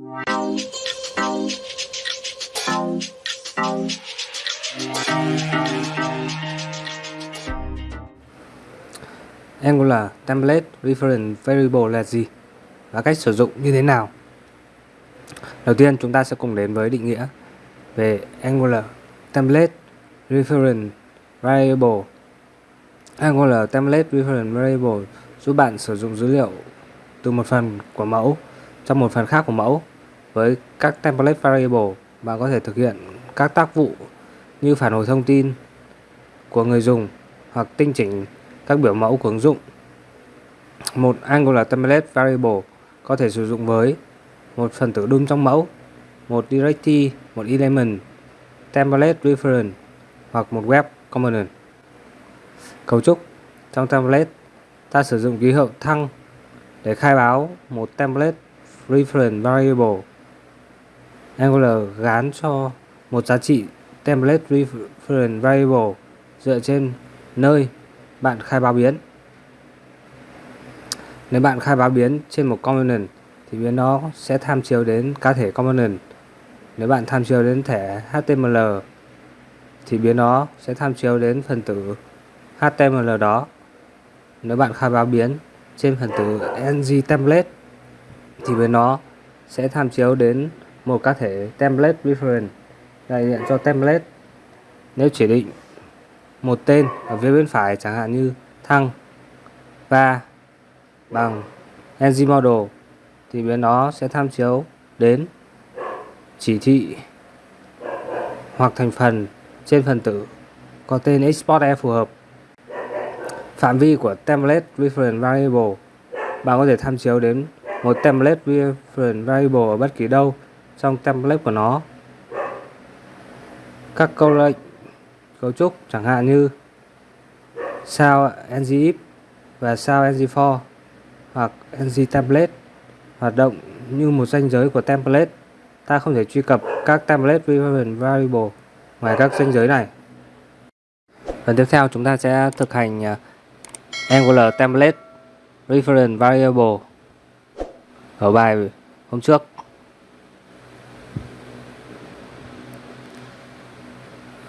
Angular Template Reference Variable là gì và cách sử dụng như thế nào? Đầu tiên, chúng ta sẽ cùng đến với định nghĩa về Angular Template Reference Variable. Angular Template Reference Variable giúp bạn sử dụng dữ liệu từ một phần của mẫu trong một phần khác của mẫu với các template variable bạn có thể thực hiện các tác vụ như phản hồi thông tin của người dùng hoặc tinh chỉnh các biểu mẫu của ứng dụng. Một Angular template variable có thể sử dụng với một phần tử đun trong mẫu, một directory, một element, template reference hoặc một web component. Cấu trúc trong template ta sử dụng ký hiệu thăng để khai báo một template reference variable. Angular gán cho một giá trị template reference variable dựa trên nơi bạn khai báo biến. Nếu bạn khai báo biến trên một component thì biến nó sẽ tham chiếu đến cá thể component. Nếu bạn tham chiếu đến thẻ HTML thì biến nó sẽ tham chiếu đến phần tử HTML đó. Nếu bạn khai báo biến trên phần tử ng template thì biến nó sẽ tham chiếu đến một cá thể template reference, đại diện cho template. Nếu chỉ định một tên ở phía bên phải chẳng hạn như thăng va bằng ng model, thì biến nó sẽ tham chiếu đến chỉ thị hoặc thành phần trên phần tử có tên export e phù hợp phạm vi của template reference variable, bạn có thể tham chiếu đến một template reference variable ở bất kỳ đâu trong template của nó. Các câu lệnh, cấu trúc chẳng hạn như sao ngif và sao ng4 hoặc ng template hoạt động như một ranh giới của template. Ta không thể truy cập các template reference variable ngoài các ranh giới này. Phần tiếp theo chúng ta sẽ thực hành à, Angular template reference variable ở bài hôm trước.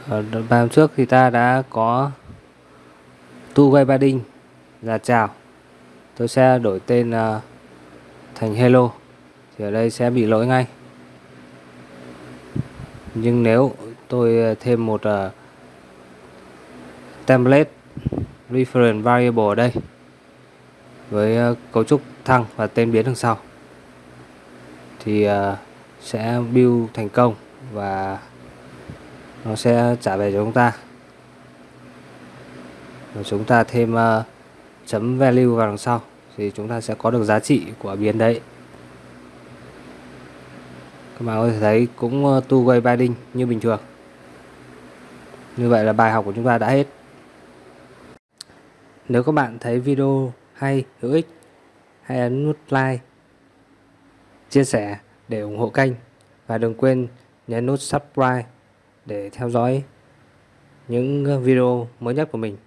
Ờ, ở bài hôm trước thì ta đã có tu vay ba đinh là chào. Tôi sẽ đổi tên uh, thành hello. Thì ở đây sẽ bị lỗi ngay. Nhưng nếu tôi ờ, thêm một uh, template reference variable ở đây với uh, cấu trúc thăng và tên biến đằng sau thì uh, sẽ build thành công và nó sẽ trả về cho chúng ta. Và chúng ta thêm uh, chấm value vào đằng sau thì chúng ta sẽ có được giá trị của biến đấy. Các bạn có thể thấy cũng ờ, uh, two way binding như bình thường. Như vậy là bài học của chúng ta đã hết. Nếu các bạn thấy video hay hữu ích hãy ấn nút like chia sẻ để ủng hộ kênh. Và đừng quên nhấn nút subscribe để theo dõi những video mới nhất của mình.